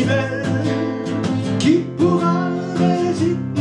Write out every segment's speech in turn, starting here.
si belle qui pourra résister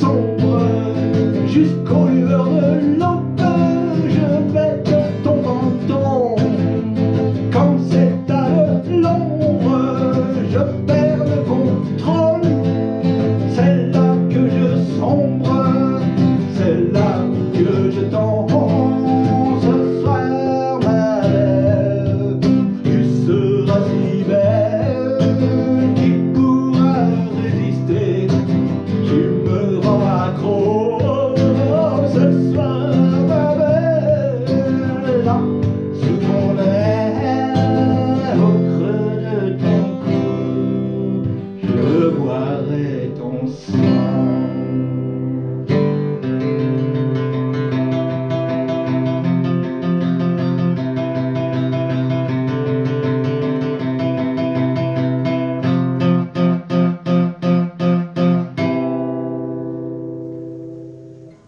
sombre jusqu'au